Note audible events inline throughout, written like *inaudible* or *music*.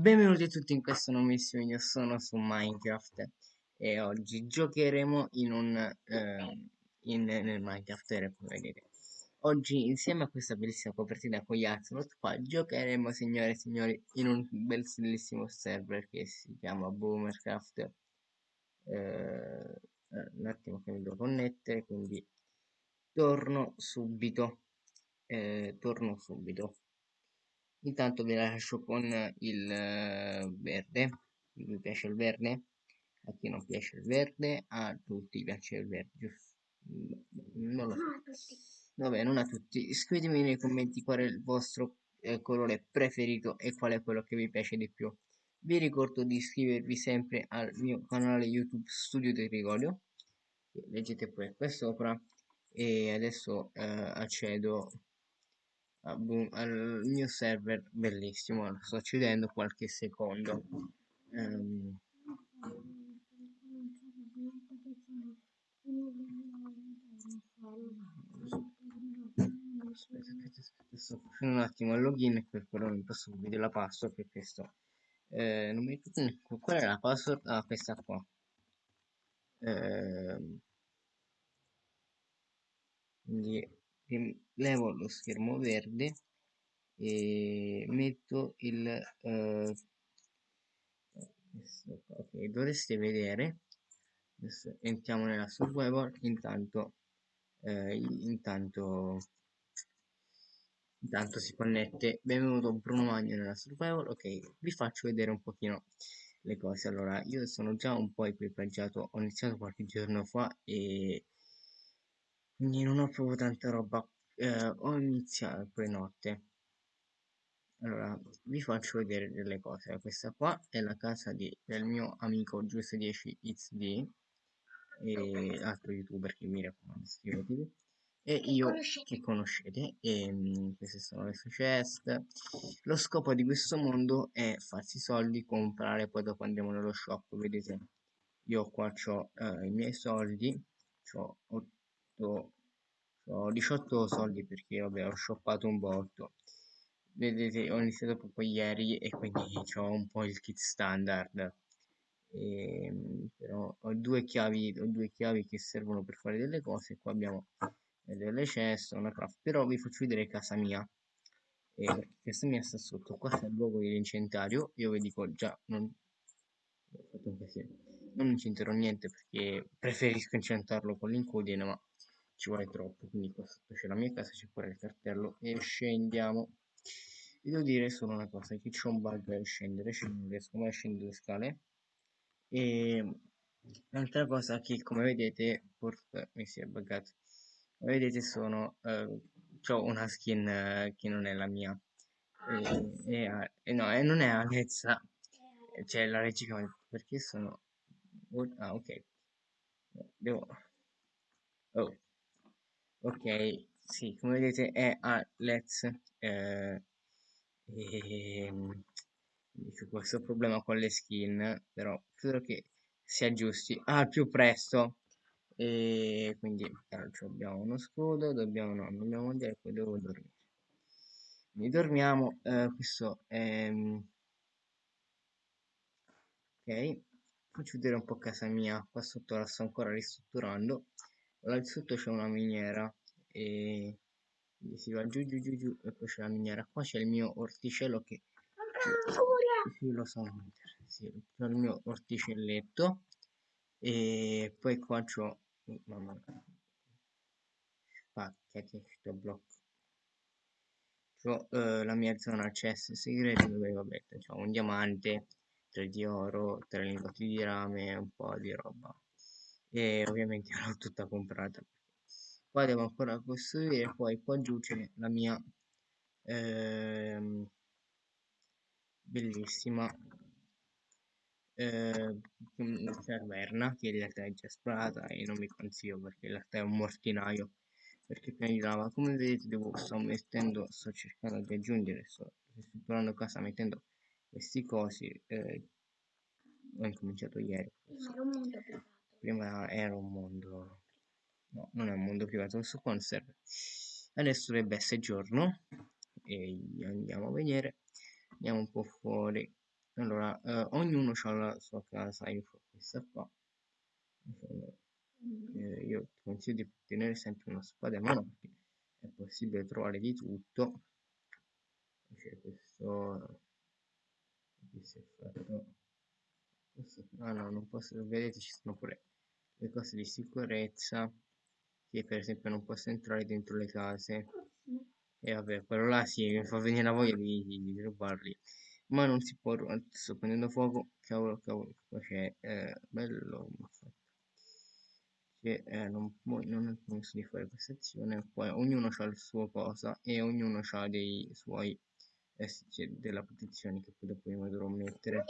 Benvenuti a tutti in questo nuovissimo video, sono su Minecraft e oggi giocheremo in un eh, in, nel Minecraft come vedete. Oggi insieme a questa bellissima copertina con gli Axolot qua giocheremo signore e signori in un bellissimo server che si chiama Boomercraft. Eh, un attimo che mi devo connettere, quindi torno subito. Eh, torno subito. Intanto vi lascio con il eh, verde. Mi piace il verde? A chi non piace il verde? A tutti piace il verde, giusto? Non lo so. Vabbè, non a tutti. Scrivetemi nei commenti qual è il vostro eh, colore preferito e qual è quello che vi piace di più. Vi ricordo di iscrivervi sempre al mio canale YouTube Studio di Rigolio. Leggete pure qua sopra. E adesso eh, accedo al mio server bellissimo lo sto accedendo qualche secondo. Um, aspetta, aspetta, sto facendo un attimo il login per quello non posso vedere la password per questo eh, non mi ricordo qual è la password ah questa qua. Eh, quindi levo lo schermo verde e metto il eh, ok dovreste vedere. Adesso entriamo nella survival intanto eh, intanto intanto si connette. Benvenuto Bruno Magno nella survival ok vi faccio vedere un pochino le cose. Allora io sono già un po' equipaggiato. Ho iniziato qualche giorno fa e quindi non ho proprio tanta roba. Eh, ho iniziato poi notte. Allora vi faccio vedere delle cose. Questa qua è la casa di, del mio amico Giusto10xd e altro youtuber che mi raccomando iscrivetevi e io che conoscete? E um, queste sono le sue chest. Lo scopo di questo mondo è farsi soldi comprare poi dopo andiamo nello shop vedete? Io qua ho uh, i miei soldi ho 18, ho 18 soldi perché vabbè ho shoppato un botto. Vedete ho iniziato proprio ieri e quindi ho un po' il kit standard. E, ehm, però ho due chiavi ho due chiavi che servono per fare delle cose. Qua abbiamo delle ceste una craft però vi faccio vedere casa mia. E casa mia sta sotto. Qua sta il luogo dell'incentario io vi dico già non ho fatto un casino non incenterò niente perché preferisco incentarlo con l'incudine ma ci vuole troppo quindi qua sotto c'è la mia casa c'è pure il cartello e scendiamo. Vi devo dire solo una cosa che c'è un bug a scendere cioè non riesco mai a scendere le scale. E un'altra cosa che come vedete forse mi si è buggato. Come vedete sono eh, ho una skin eh, che non è la mia. E, e, e no e non è Alezza cioè la regica perché sono ah ok. Devo oh ok sì come vedete è a let's eh, e ehm, questo problema con le skin però credo che si aggiusti al più presto. E quindi abbiamo uno scudo dobbiamo no dobbiamo dire poi devo dormire. Quindi dormiamo eh, questo è ok faccio vedere un po' casa mia qua sotto la sto ancora ristrutturando là sotto c'è una miniera e si va giù giù giù giù e poi c'è la miniera. Qua c'è il mio orticello che sì, lo so sì, c'è il mio orticelletto e poi qua c'ho mamma spacca che sto blocco c'ho eh, la mia zona accesso segreto dove vabbè c'ho un diamante tre di oro tre lingotti di rame un po' di roba e ovviamente *laughs* l'ho tutta comprata. Qua devo ancora costruire poi qua giù c'è la mia ehm, bellissima eh, caverna che in realtà è già esplorata e non mi consiglio perché in realtà è un mortinaio perché prima di lava come vedete devo sto mettendo sto cercando di aggiungere sto strutturando casa mettendo questi cosi eh, ho incominciato ieri prima era un mondo no non è un mondo privato questo qua non serve adesso dovrebbe essere giorno e andiamo a vedere andiamo un po' fuori. Allora eh, ognuno ha la sua casa io ho questa qua. Eh, io consiglio di tenere sempre una spada mano perché è possibile trovare di tutto. C'è questo qui si è fatto ah no non posso vedete ci sono pure le cose di sicurezza che per esempio non posso entrare dentro le case. E vabbè quello là sì mi fa venire la voglia di, di, di rubarli. Ma non si può sto prendendo fuoco cavolo cavolo qua c'è eh, bello che eh, non, non è permesso di fare questa azione. Poi ognuno ha il suo cosa e ognuno ha dei suoi SC della protezione che poi dopo io dovrò mettere.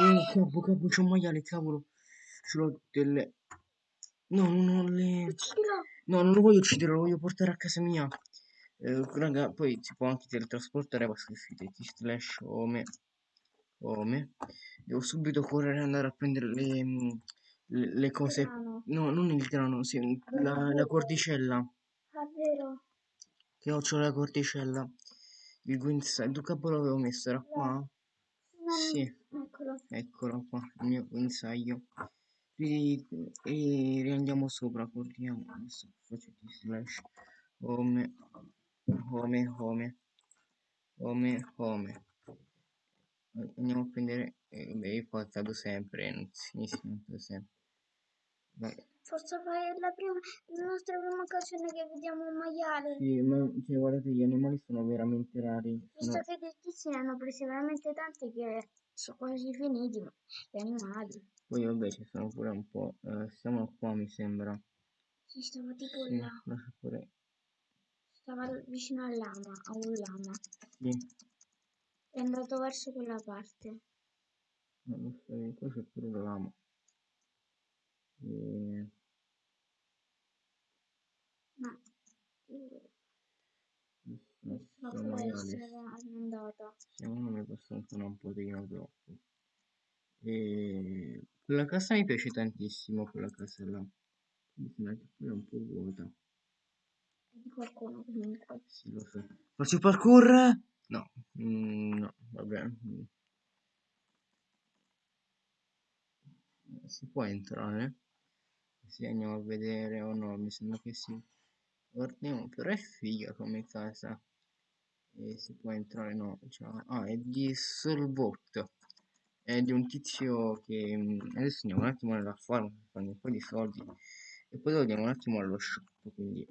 Oh cavolo cavolo c'è un maiale cavolo. Ce l'ho delle no non le no non lo voglio uccidere lo voglio portare a casa mia. Eh, raga poi si può anche teletrasportare che ti slash home home. Devo subito correre e andare a prendere le, le, le cose. No non il grano sì, la, la cordicella. Ah vero che ho, c'ho la cordicella il guinzaglio, capo l'avevo messo? Era qua? No, sì. Eccolo. Eccolo qua, il mio guinzaglio. E, e riandiamo sopra, corriamo. Adesso faccio di slash. Home, home, home. Home, home. Andiamo a prendere... Eh, beh, io qua cado sempre, non si sempre. Vai. Forse è la, prima, la nostra prima occasione che vediamo un maiale. Sì, ma cioè, guardate, gli animali sono veramente rari. Visto che questi ne hanno presi veramente tanti che sono quasi finiti, ma gli animali. Poi vabbè ci sono pure un po'. Eh, siamo qua mi sembra. Sì, stava tipo sì, là. Pure... Stava vicino al lama, a un lama. Sì. È andato verso quella parte. Non lo so, qua c'è pure il lama. E... Ma... Ma può essere andata. Secondo me questo ancora un pochino troppo. E... Quella casa mi piace tantissimo, quella casa là. Mi sembra che quella è un po' vuota. Di qualcuno comunque. Sì, lo so. Faccio parkour? No, mm, no, vabbè. Si può entrare? Sì, andiamo a vedere o oh no, mi sembra che sì. Guardiamo, però è figa come casa. E si può entrare, no, cioè, ah, è di Solbot. È di un tizio che mm, adesso andiamo un attimo nella farm fare un po' di soldi e poi andiamo un attimo allo shop, quindi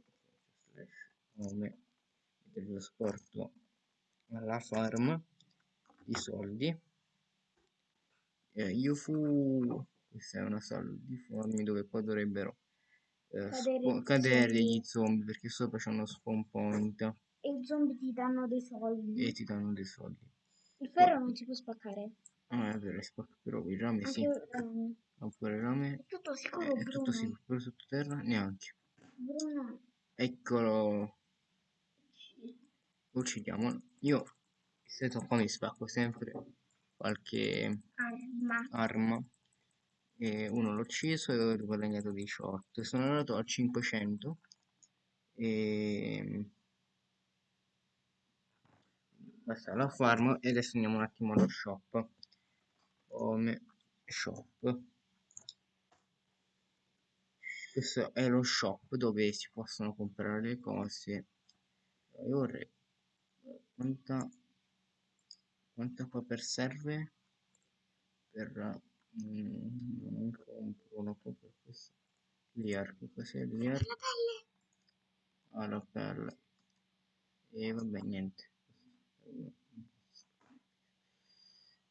slash nome dello sporto alla farm i soldi. Eh, io fu questa è una sala di formi dove poi dovrebbero eh, cadere, cadere gli zombie perché sopra c'è uno spawn point. E i zombie ti danno dei soldi. E ti danno dei soldi. Il ferro non si può spaccare. Ah, è vero, è spacca, però il rame sì. Rame. Oppure il rame. È tutto sicuro, È tutto sicuro, però sottoterra neanche. Bruno. Eccolo. Uccidiamo. Io, se qua mi spacco sempre qualche arma. arma e uno l'ho ucciso e ho guadagnato 18 sono andato a 500 e basta la farm e adesso andiamo un attimo allo shop. Come shop. Questo è lo shop dove si possono comprare le cose. Io vorrei quanta quanta qua per serve? Per Mm, non compro una po' per questo. Liarco, cos'è liarco? La pelle! Ah, la pelle. E vabbè, niente.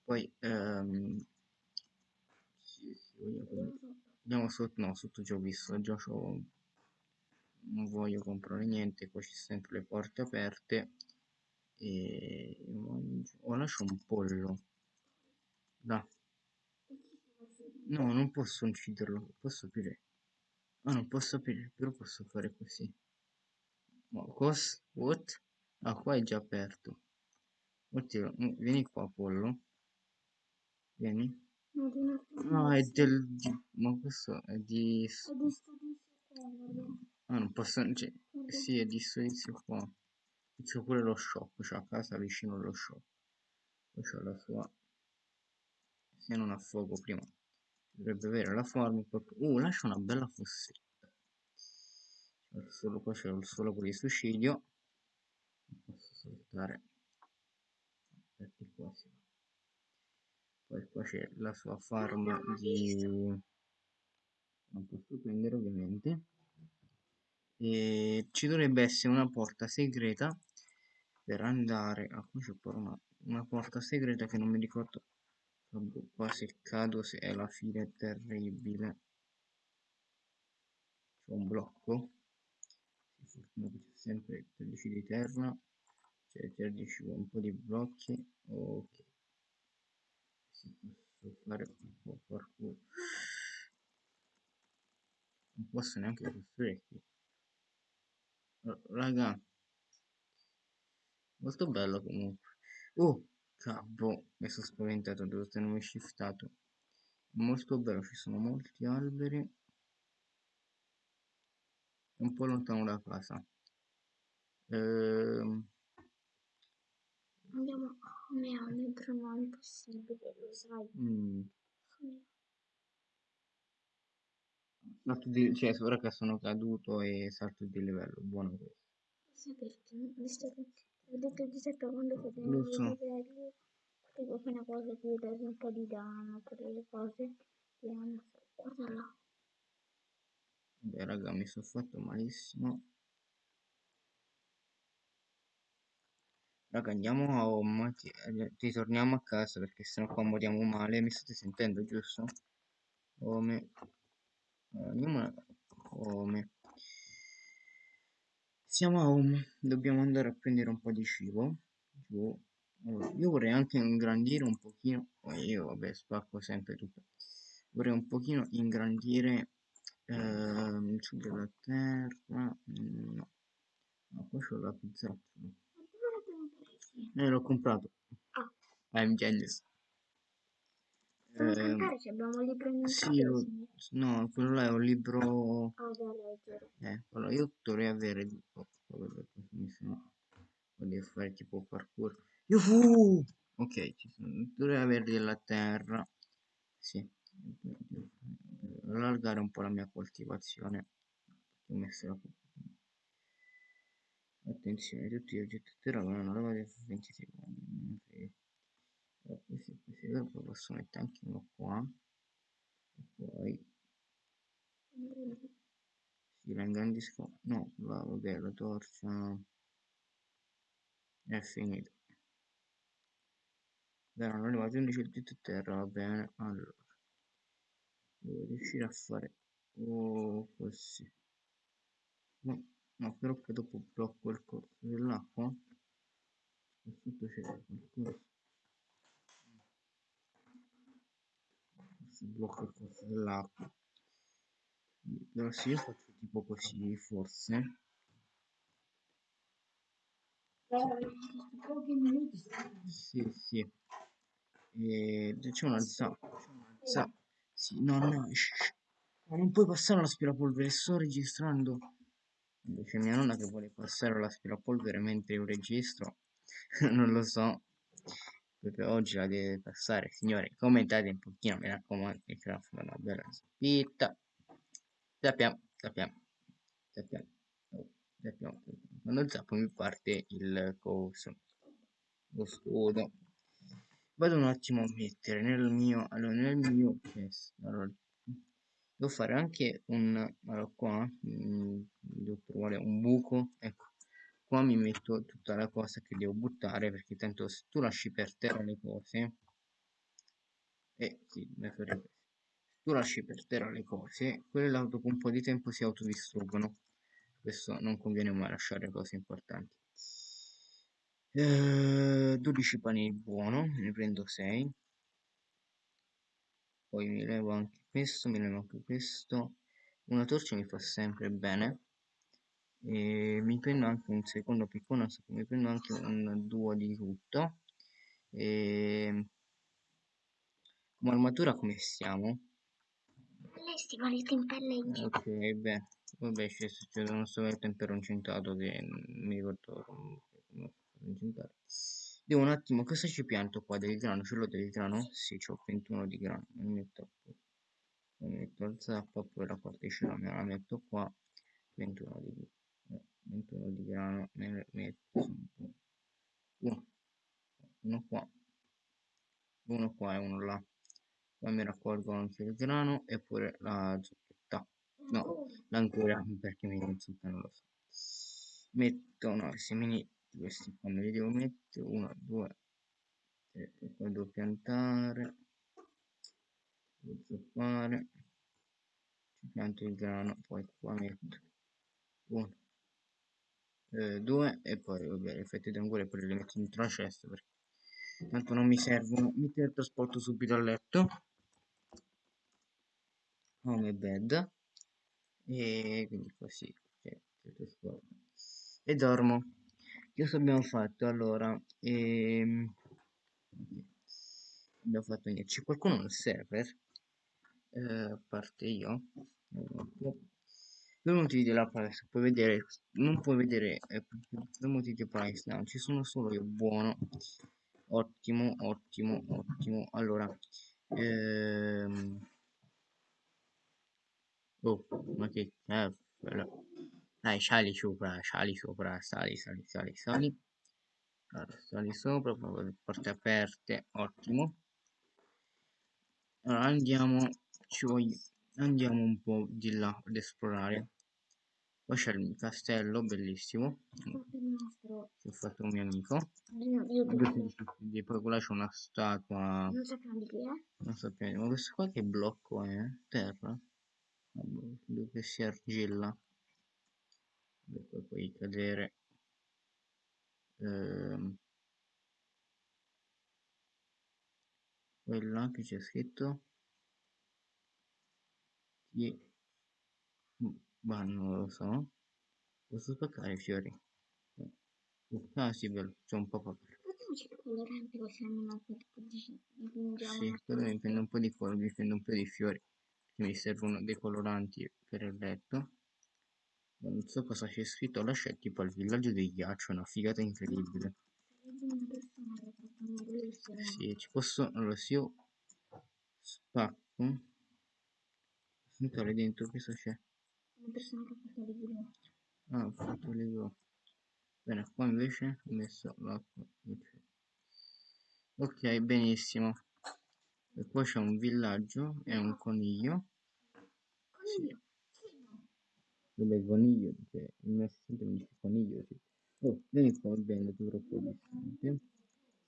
Poi, ehm, sì, sì, andiamo sotto, no, sotto già ho visto, già ho, non voglio comprare niente, qua ci sono sempre le porte aperte e oh, lascio un pollo. Da. No, non posso ucciderlo, posso aprire. Ah, non posso aprire, però posso fare così. Ma cos? What? Ah, qua è già aperto. Oddio, vieni qua, pollo. Vieni. No, è del... Di, ma questo è di... Ah, non posso... Cioè, sì, è di servizio qua. C'è pure lo shop, c'è a casa vicino allo shop. Poi c'è la sua se non a fuoco prima dovrebbe avere la forma uh lascia una bella fossetta. Solo qua c'è solo con il suicidio. Posso saltare perché qua si poi qua c'è la sua farm di non posso prendere ovviamente. E ci dovrebbe essere una porta segreta per andare ah, qui c'è una, una porta segreta che non mi ricordo qua se cado se è la fine terribile. C'è un blocco. Si fortuna c'è sempre 13 di terra. Cioè 13 un po' di blocchi. Ok. Si posso fare un po' parkour. Non posso neanche costruire qui raga. Molto bello comunque. Oh Cavolo, mi sono spaventato, devo tenermi shiftato. Molto bello, ci sono molti alberi. Un po' lontano da casa. Ehm... Andiamo a un libro non è possibile, lo sai. Mm. Salto di, cioè, ora che sono caduto e salto di livello, buono questo. Sì, perché visto che detto Giuseppe quando facevo Lo so. potevo fare una cosa che dargli un po' di danno, per le cose che hanno. Guarda là. Beh, raga, mi sono fatto malissimo. Raga, andiamo a home, ti, ritorniamo a casa perché sennò qua moriamo male. Mi state sentendo, giusto? Home. Andiamo a home. Siamo a home, dobbiamo andare a prendere un po' di cibo. Giù. Io vorrei anche ingrandire un pochino, oh, io vabbè spacco sempre tutto. Vorrei un pochino ingrandire ehm, su della terra. No. No, poi c'ho la pizza. Eh, l'ho comprato. Ah. I'm genius. Eh, abbiamo il libro in sì, lo, no, quello là è un libro... Ah, eh, allora io dovrei avere... Oh, voglio fare tipo parkour. Yuhu! Ok, ci sono. dovrei avere della terra. Sì. Allargare un po' la mia coltivazione. Ho messo la Attenzione, tutti gli oggetti a terra lava di 20 secondi. Poi posso mettere anche uno qua. E poi... Si la ingrandisco. No, va, vabbè, la torcia... È finito. Erano arrivati 11 oggetti a terra, va bene. Allora. Devo riuscire a fare... Oh, così. No. No, però che dopo blocco il corso dell'acqua. Sotto c'è qualcosa. Si blocca il corso dell'acqua. Se io faccio tipo così, forse. Sì, sì. E c'è una. C'è una zappa. Sì, no, no. Ma non puoi passare l'aspirapolvere, sto registrando. Invece mia nonna che vuole passare l'aspirapolvere mentre io registro, *laughs* non lo so. Perché oggi la deve passare, signore. Commentate un pochino, mi raccomando, che fa una bella spitta. Sappiamo, sappiamo, sappiamo, oh, sappiamo. Quando zappo mi parte il coso, lo scudo. Vado un attimo a mettere nel mio, allora nel mio chest, allora devo fare anche un allora qua mh, mm, devo trovare un buco ecco qua mi metto tutta la cosa che devo buttare perché tanto se tu lasci per terra le cose eh sì se tu lasci per terra le cose quelle dopo un po' di tempo si autodistruggono. Questo non conviene mai lasciare cose importanti. Eh, 12 pani buono ne prendo 6 poi mi levo anche questo mi levo anche questo. Una torcia mi fa sempre bene e mi prendo anche un secondo piccone mi prendo anche un duo di tutto e come armatura come stiamo? le stivali in pelle ok beh vabbè c'è successo uno stavetto in peroncinato che mi ricordo come, incentato Devo un attimo, cosa ci pianto qua? Del grano? Ce l'ho del grano? Sì, c'ho 21 di grano. Mi metto, mi metto il zappa, poi la particella me la metto qua. 21 di, 21 eh, di grano, me ne metto uno, uno qua, uno qua e uno là. Poi mi raccolgo anche il grano e pure la zucchetta. No, l'ancora perché mi zucca non lo so. Metto no, i semini questi qua me li devo mettere. 1 2 3 poi devo piantare. Devo zoppare ci pianto il grano poi qua metto 1 2 e poi vabbè le fette d'angolo poi le metto dentro la cesta perché tanto non mi servono. Mi trasporto subito a letto. Home bed. E quindi così e dormo. Cosa abbiamo fatto? Allora ehm, abbiamo fatto niente. C'è qualcuno nel server? Eh, a parte io per motivi della privacy puoi vedere non puoi vedere eh, per motivi di privacy no, ci sono solo io buono ottimo ottimo ottimo allora ehm, oh ma che cavolo dai, sali sopra, sali sopra, sali, sali, sali, sali. Allora, sali sopra, porte aperte, ottimo. Allora, andiamo, ci voglio, andiamo un po' di là ad esplorare. Poi c'è il castello, bellissimo. Che ho fatto un mio amico. E poi qua c'è una statua. Non sappiamo di chi è. Non sappiamo, ma questo qua che blocco è? Terra? Dove si argilla poi puoi cadere ehm, quella che c'è scritto Ti... ma non lo so. Posso spaccare i fiori? Ah sì bello c'è un po' papà sì, quello mi prende un po' di colori, mi prende un po' di fiori, mi servono dei coloranti per il letto. Non so cosa c'è scritto là c'è tipo il villaggio del ghiaccio una figata incredibile. Sì ci posso allora se io spacco entrare dentro cosa c'è una persona che ha fatto le ah ho fatto le bene qua invece ho messo l'acqua ok benissimo e poi c'è un villaggio e un coniglio sì. Vabbè, coniglio, cioè, il mio assistente mi dice coniglio, sì. Oh, vieni qua, bene, tu troppo distante.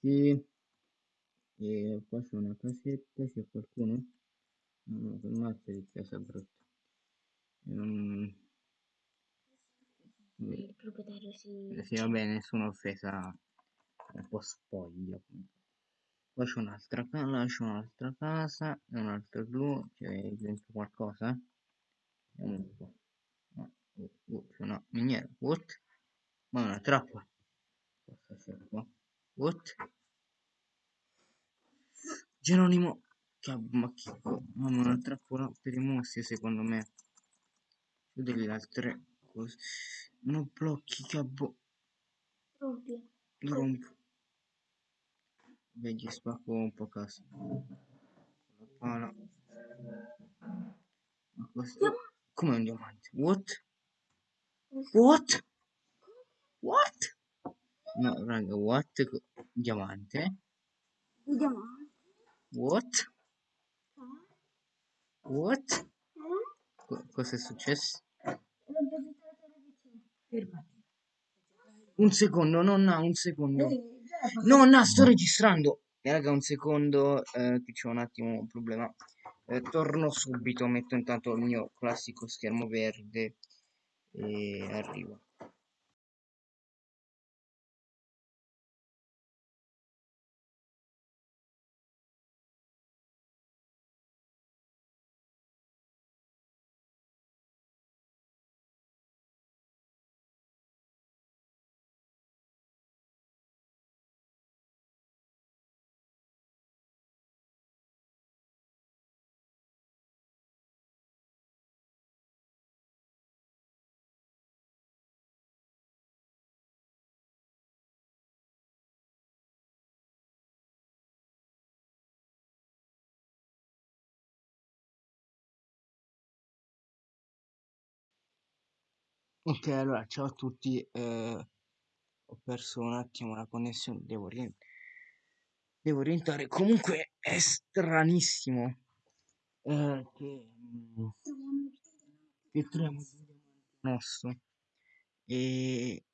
Sì. E qua c'è una casetta, c'è qualcuno? No, no, mazzo di casa brutta. Non... Il proprietario si... Sì, va bene, nessuna offesa, un po' spoglio. Qua c'è un'altra casa, c'è un'altra casa, un altro blu, c'è dentro qualcosa? Vediamo un po'. Oh, c'è una miniera. What? Ma una trappola. Cosa c'è qua? What? Geronimo. Che ma che ma una trappola per i mostri secondo me. C'ho delle altre cose. Non blocchi che abbo. Rompi. Lo rompo. Vedi, spacco un po' casa. La pala. Ma questo... Come un diamante? What? What? What? No, raga, what? Diamante? Diamante? What? What? cosa è successo? Un secondo, nonna, un secondo. Nonna, sto registrando. E raga, un secondo, eh, che c'è un attimo un problema. Eh, torno subito, metto intanto il mio classico schermo verde e arrivo Ok, allora ciao a tutti, eh, ho perso un attimo la connessione, devo, ri- devo rientrare. Comunque è stranissimo eh, che, mm, che troviamo diamanti nostro e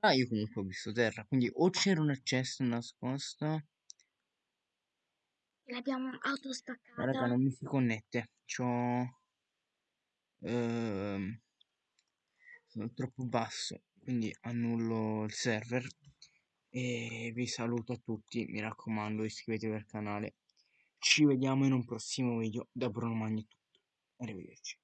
ah, io comunque ho visto terra, quindi o c'era un accesso nascosto, L'abbiamo ma raga non mi si connette, c'ho ehm, sono troppo basso, quindi annullo il server e vi saluto a tutti, mi raccomando iscrivetevi al canale, ci vediamo in un prossimo video, da Bruno Magni tutto, arrivederci.